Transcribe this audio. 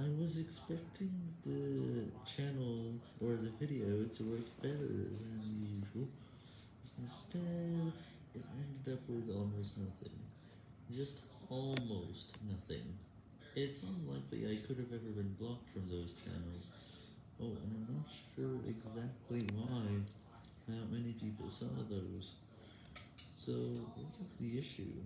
I was expecting the channel or the video to work better than usual, instead it ended up with almost nothing, just almost nothing. It's unlikely I could have ever been blocked from those channels, oh and I'm not sure exactly why not many people saw those, so what is the issue?